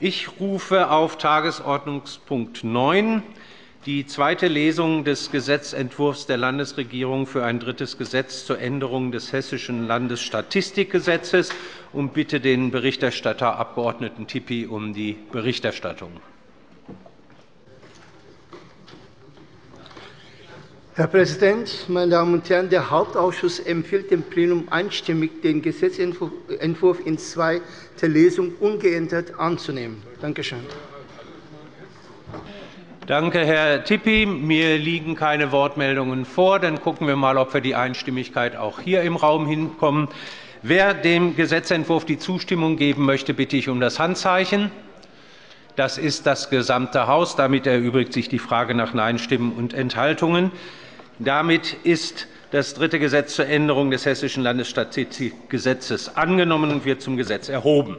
Ich rufe auf Tagesordnungspunkt 9 die zweite Lesung des Gesetzentwurfs der Landesregierung für ein drittes Gesetz zur Änderung des Hessischen Landesstatistikgesetzes und bitte den Berichterstatter Abg. Tippi um die Berichterstattung. Herr Präsident, meine Damen und Herren! Der Hauptausschuss empfiehlt dem Plenum einstimmig, den Gesetzentwurf in zweiter Lesung ungeändert anzunehmen. Danke schön. Danke, Herr Tippi. Mir liegen keine Wortmeldungen vor. Dann gucken wir mal, ob wir die Einstimmigkeit auch hier im Raum hinkommen. Wer dem Gesetzentwurf die Zustimmung geben möchte, bitte ich um das Handzeichen. Das ist das gesamte Haus. Damit erübrigt sich die Frage nach Nein-Stimmen und Enthaltungen. Damit ist das dritte Gesetz zur Änderung des Hessischen Landesstatistikgesetzes angenommen und wird zum Gesetz erhoben.